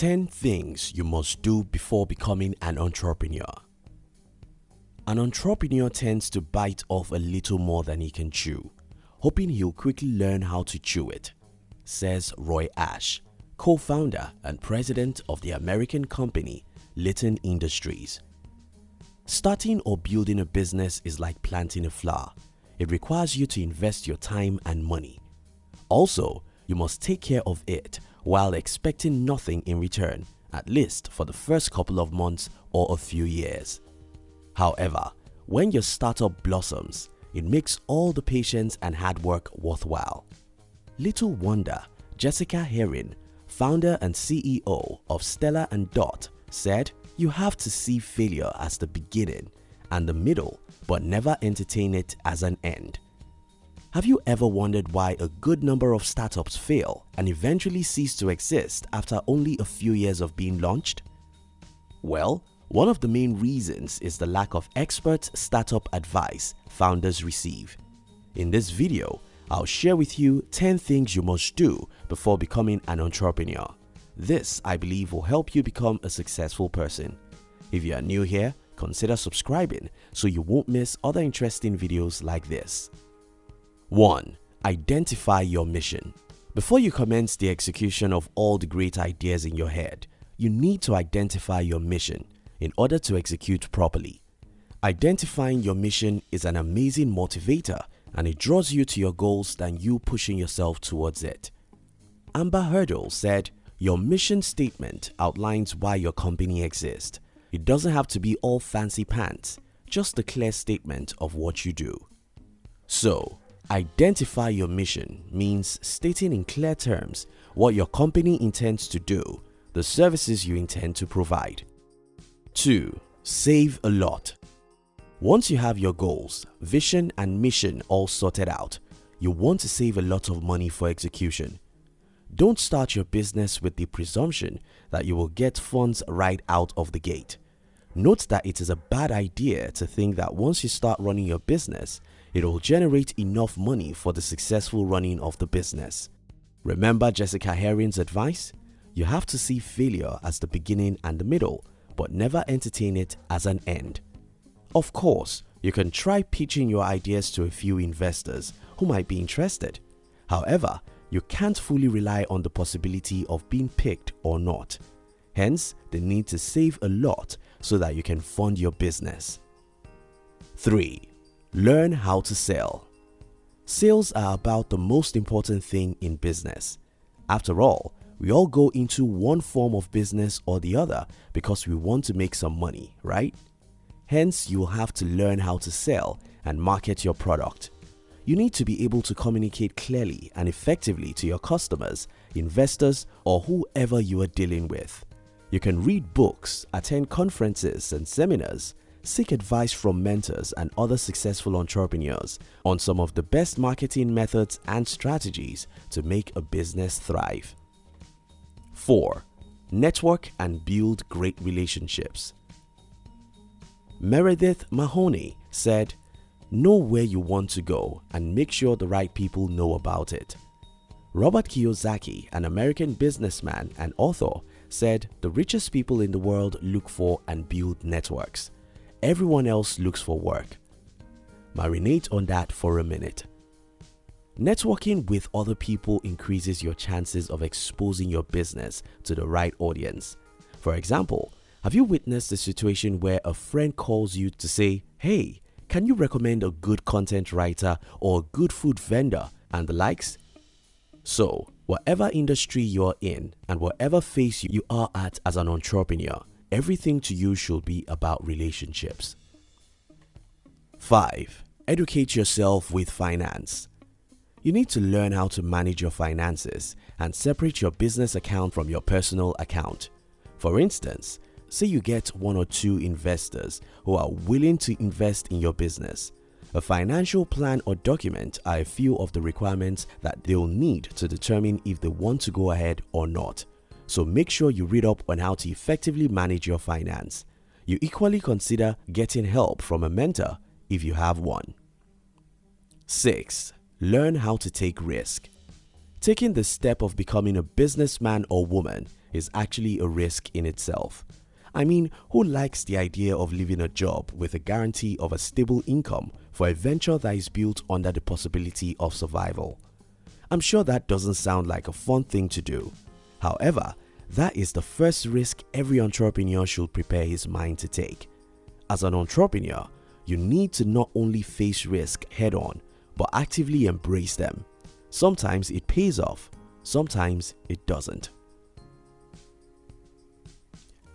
10 things you must do before becoming an entrepreneur. An entrepreneur tends to bite off a little more than he can chew, hoping he'll quickly learn how to chew it, says Roy Ash, co-founder and president of the American company Litton Industries. Starting or building a business is like planting a flower. It requires you to invest your time and money. Also, you must take care of it while expecting nothing in return, at least for the first couple of months or a few years. However, when your startup blossoms, it makes all the patience and hard work worthwhile. Little wonder, Jessica Herrin, founder and CEO of Stella and Dot, said, You have to see failure as the beginning and the middle, but never entertain it as an end. Have you ever wondered why a good number of startups fail and eventually cease to exist after only a few years of being launched? Well, one of the main reasons is the lack of expert startup advice founders receive. In this video, I'll share with you 10 things you must do before becoming an entrepreneur. This, I believe, will help you become a successful person. If you are new here, consider subscribing so you won't miss other interesting videos like this. 1. Identify your mission. Before you commence the execution of all the great ideas in your head, you need to identify your mission in order to execute properly. Identifying your mission is an amazing motivator and it draws you to your goals than you pushing yourself towards it. Amber Hurdle said, Your mission statement outlines why your company exists. It doesn't have to be all fancy pants, just a clear statement of what you do. So, Identify your mission means stating in clear terms what your company intends to do, the services you intend to provide. 2. Save a lot. Once you have your goals, vision and mission all sorted out, you want to save a lot of money for execution. Don't start your business with the presumption that you will get funds right out of the gate. Note that it is a bad idea to think that once you start running your business, it will generate enough money for the successful running of the business. Remember Jessica Herrin's advice? You have to see failure as the beginning and the middle, but never entertain it as an end. Of course, you can try pitching your ideas to a few investors who might be interested. However, you can't fully rely on the possibility of being picked or not. Hence, the need to save a lot so that you can fund your business. 3. Learn how to sell. Sales are about the most important thing in business. After all, we all go into one form of business or the other because we want to make some money, right? Hence, you will have to learn how to sell and market your product. You need to be able to communicate clearly and effectively to your customers, investors or whoever you are dealing with. You can read books, attend conferences and seminars, seek advice from mentors and other successful entrepreneurs on some of the best marketing methods and strategies to make a business thrive. 4. Network and build great relationships. Meredith Mahoney said, Know where you want to go and make sure the right people know about it. Robert Kiyosaki, an American businessman and author, said the richest people in the world look for and build networks. Everyone else looks for work. Marinate on that for a minute. Networking with other people increases your chances of exposing your business to the right audience. For example, have you witnessed a situation where a friend calls you to say, hey, can you recommend a good content writer or a good food vendor and the likes? So, whatever industry you're in and whatever phase you are at as an entrepreneur, Everything to you should be about relationships. 5. Educate yourself with finance. You need to learn how to manage your finances and separate your business account from your personal account. For instance, say you get one or two investors who are willing to invest in your business. A financial plan or document are a few of the requirements that they'll need to determine if they want to go ahead or not so make sure you read up on how to effectively manage your finance. You equally consider getting help from a mentor if you have one. 6. Learn how to take risk. Taking the step of becoming a businessman or woman is actually a risk in itself. I mean, who likes the idea of leaving a job with a guarantee of a stable income for a venture that is built under the possibility of survival? I'm sure that doesn't sound like a fun thing to do. However, that is the first risk every entrepreneur should prepare his mind to take. As an entrepreneur, you need to not only face risk head on, but actively embrace them. Sometimes it pays off, sometimes it doesn't.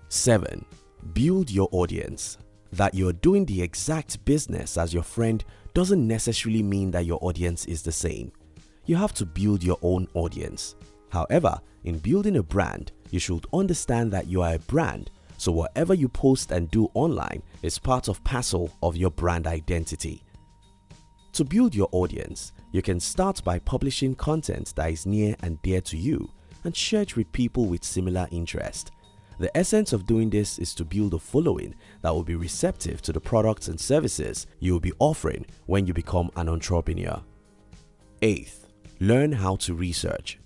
7. Build your audience. That you're doing the exact business as your friend doesn't necessarily mean that your audience is the same. You have to build your own audience. However, in building a brand, you should understand that you are a brand so whatever you post and do online is part of parcel of your brand identity. To build your audience, you can start by publishing content that is near and dear to you and share it with people with similar interest. The essence of doing this is to build a following that will be receptive to the products and services you will be offering when you become an entrepreneur. 8th, learn how to research.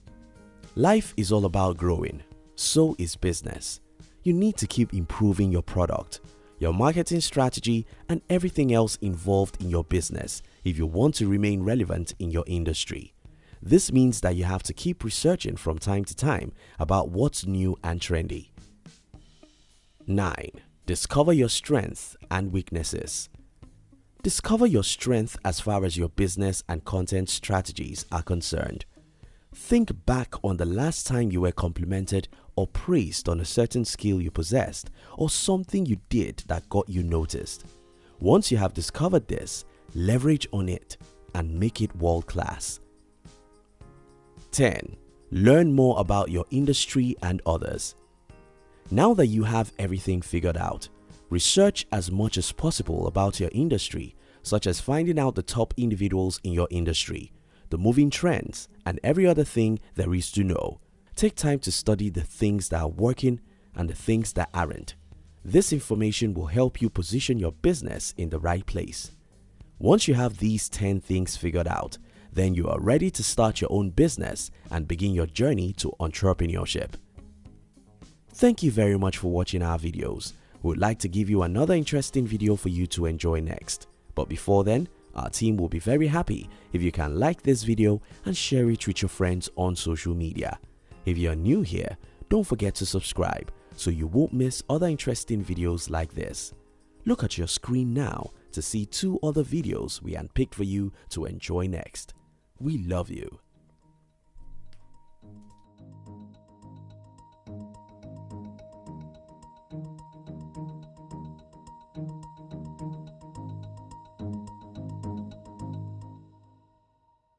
Life is all about growing, so is business. You need to keep improving your product, your marketing strategy and everything else involved in your business if you want to remain relevant in your industry. This means that you have to keep researching from time to time about what's new and trendy. 9. Discover your strengths and weaknesses. Discover your strength as far as your business and content strategies are concerned. Think back on the last time you were complimented or praised on a certain skill you possessed or something you did that got you noticed. Once you have discovered this, leverage on it and make it world class. 10. Learn more about your industry and others. Now that you have everything figured out, research as much as possible about your industry such as finding out the top individuals in your industry, the moving trends and every other thing there is to know Take time to study the things that are working and the things that aren't. This information will help you position your business in the right place. Once you have these 10 things figured out, then you are ready to start your own business and begin your journey to entrepreneurship. Thank you very much for watching our videos. We would like to give you another interesting video for you to enjoy next. But before then, our team will be very happy if you can like this video and share it with your friends on social media. If you're new here, don't forget to subscribe so you won't miss other interesting videos like this. Look at your screen now to see two other videos we handpicked for you to enjoy next. We love you.